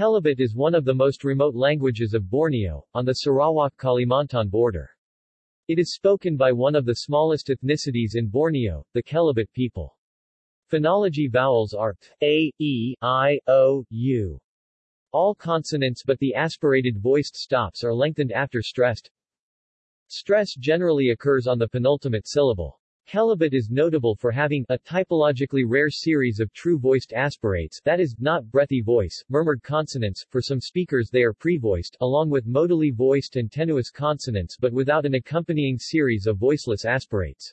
Kelabit is one of the most remote languages of Borneo, on the Sarawak-Kalimantan border. It is spoken by one of the smallest ethnicities in Borneo, the Kelabit people. Phonology vowels are a, e, i, o, u. All consonants but the aspirated voiced stops are lengthened after stressed. Stress generally occurs on the penultimate syllable. Kelabit is notable for having a typologically rare series of true voiced aspirates that is, not breathy voice, murmured consonants, for some speakers they are prevoiced, along with modally voiced and tenuis consonants but without an accompanying series of voiceless aspirates.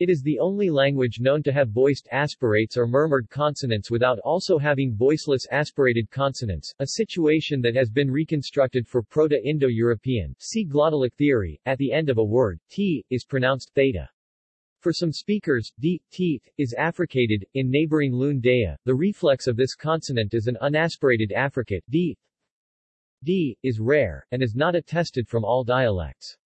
It is the only language known to have voiced aspirates or murmured consonants without also having voiceless aspirated consonants, a situation that has been reconstructed for Proto-Indo-European see glottalic theory. At the end of a word, t is pronounced theta. For some speakers, d, teeth, is affricated. In neighboring Lun Dayeh, the reflex of this consonant is an unaspirated affricate, d. d is rare, and is not attested from all dialects.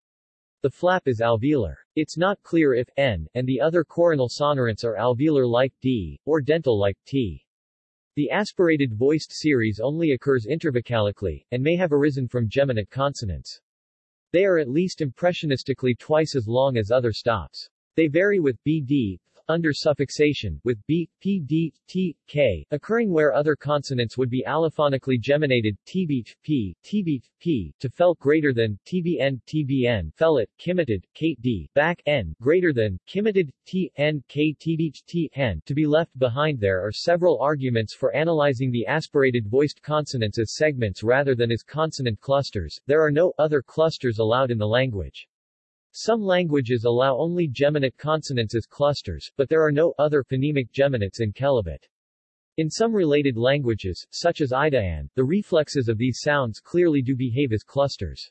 The flap is alveolar. It's not clear if n and the other coronal sonorants are alveolar like d, or dental like t. The aspirated voiced series only occurs intervocalically, and may have arisen from geminate consonants. They are at least impressionistically twice as long as other stops. They vary with bd, under suffixation, with b, p, d, t, k, occurring where other consonants would be allophonically geminated, tbeat, p, p, to felt greater than, tbn, tbn, fellet, kimitted, k, d, back, n, greater than, kimitted, t, n, k, t, n. To be left behind there are several arguments for analyzing the aspirated voiced consonants as segments rather than as consonant clusters. There are no other clusters allowed in the language. Some languages allow only geminate consonants as clusters, but there are no other phonemic geminates in Kelabit. In some related languages, such as Idayan, the reflexes of these sounds clearly do behave as clusters.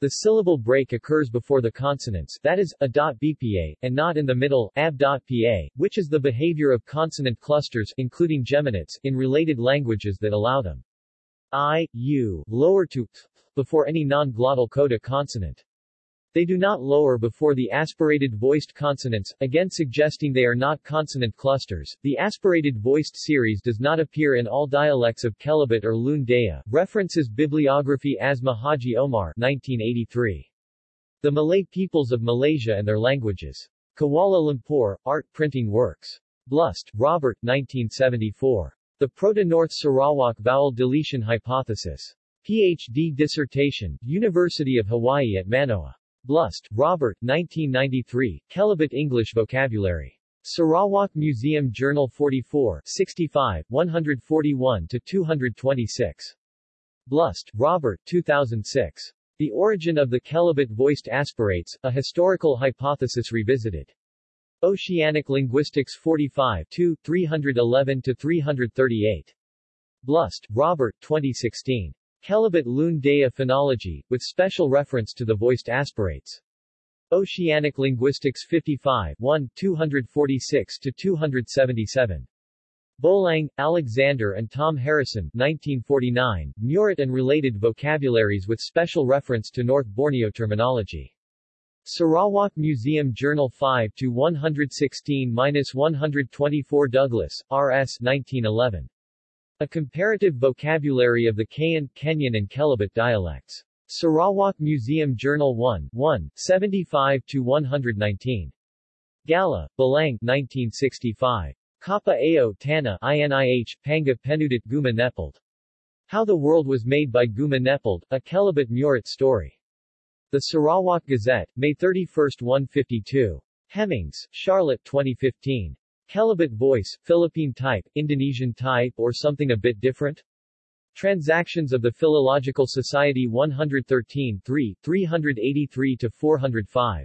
The syllable break occurs before the consonants, that is, a .bpa, and not in the middle, ab.pa, which is the behavior of consonant clusters, including geminates, in related languages that allow them. I, U, lower to, before any non-glottal coda consonant. They do not lower before the aspirated voiced consonants, again suggesting they are not consonant clusters. The aspirated voiced series does not appear in all dialects of Kelabit or Lun Dayeh. References Bibliography Asma Haji Omar 1983. The Malay Peoples of Malaysia and Their Languages. Kuala Lumpur, Art Printing Works. Blust, Robert 1974. The Proto-North Sarawak Vowel Deletion Hypothesis. Ph.D. dissertation, University of Hawaii at Manoa. Blust, Robert, 1993, Kelabit English Vocabulary. Sarawak Museum Journal 44, 65, 141-226. Blust, Robert, 2006. The Origin of the Kelabit Voiced Aspirates, A Historical Hypothesis Revisited. Oceanic Linguistics 45 2, 311-338. Blust, Robert, 2016. Kelabit Lun Dayeh phonology, with special reference to the voiced aspirates. Oceanic Linguistics 55 1, 246-277. Bolang, Alexander and Tom Harrisson 1949, Murut and Related Vocabularies with special reference to North Borneo terminology. Sarawak Museum Journal 5 to 116-124 Douglas, R.S. 1911. A comparative vocabulary of the Kayan, Kenyah and Kelabit dialects. Sarawak Museum Journal 1, 1, 75-119. Gala, Balang 1965. Kappa Ao Tana INIH, Panga Penudit Guma Nepald. How the World Was Made by Guma Nepald, a Kelabit Murut story. The Sarawak Gazette, May 31, 152. Hemmings, Charlotte 2015. Kelabit voice, Philippine type, Indonesian type or something a bit different? Transactions of the Philological Society 113 3, 383-405.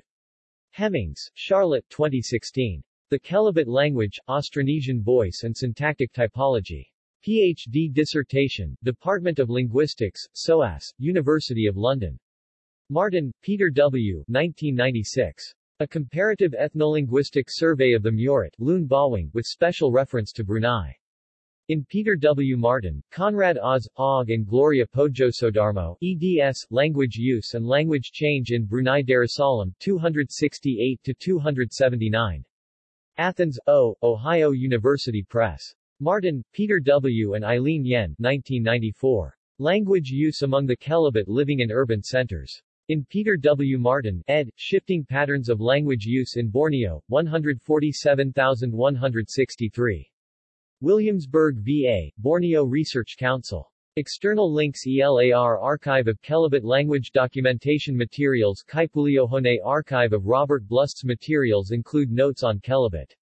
Hemmings, Charlotte 2016. The Kelabit Language, Austronesian Voice and Syntactic Typology. Ph.D. dissertation, Department of Linguistics, SOAS, University of London. Martin, Peter W. 1996. A comparative ethnolinguistic survey of the Murut, Lun Bawang, with special reference to Brunei. In Peter W. Martin, Conrad Oz, Og and Gloria Poedjosoedarmo, eds, Language Use and Language Change in Brunei Darussalam, 268-279. Athens, O, Ohio University Press. Martin, Peter W. and Eileen Yen 1994. Language use among the Kelabit living in urban centers. In Peter W. Martin, ed., Shifting Patterns of Language Use in Borneo, 147163. Williamsburg, VA, Borneo Research Council. External links ELAR Archive of Kelabit Language Documentation Materials Kaipuleohone Archive of Robert Blust's materials include notes on Kelabit.